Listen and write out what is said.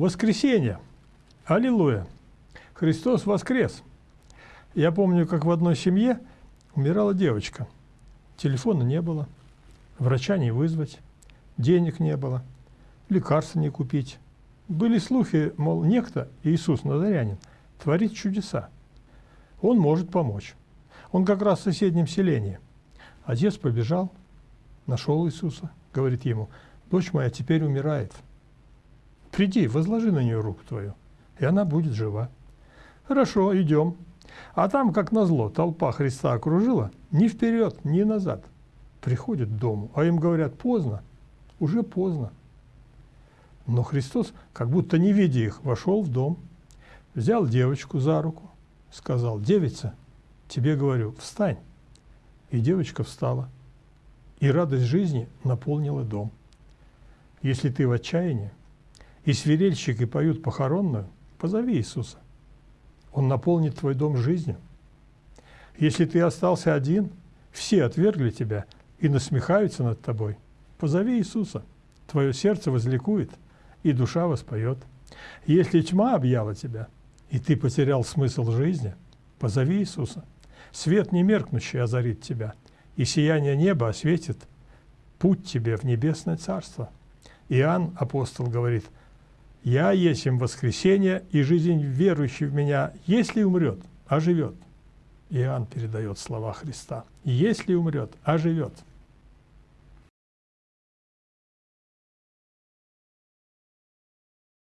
Воскресенье. Аллилуйя. Христос воскрес. Я помню, как в одной семье умирала девочка. Телефона не было, врача не вызвать, денег не было, лекарства не купить. Были слухи, мол, некто, Иисус Назарянин, творит чудеса. Он может помочь. Он как раз в соседнем селении. Отец побежал, нашел Иисуса, говорит ему, дочь моя теперь умирает. Приди, возложи на нее руку твою, и она будет жива. Хорошо, идем. А там, как назло, толпа Христа окружила, ни вперед, ни назад. Приходят к дому, а им говорят, поздно, уже поздно. Но Христос, как будто не видя их, вошел в дом, взял девочку за руку, сказал, девица, тебе говорю, встань. И девочка встала, и радость жизни наполнила дом. Если ты в отчаянии, и свирельщики поют похоронную, позови Иисуса. Он наполнит твой дом жизнью. Если ты остался один, все отвергли тебя и насмехаются над тобой, позови Иисуса. Твое сердце возликует, и душа воспоет. Если тьма объяла тебя, и ты потерял смысл жизни, позови Иисуса. Свет немеркнущий озарит тебя, и сияние неба осветит путь тебе в небесное царство. Иоанн, апостол, говорит – я есть им воскресение, и жизнь верующий в меня, если умрет, оживет. Иоанн передает слова Христа. Если умрет, оживет.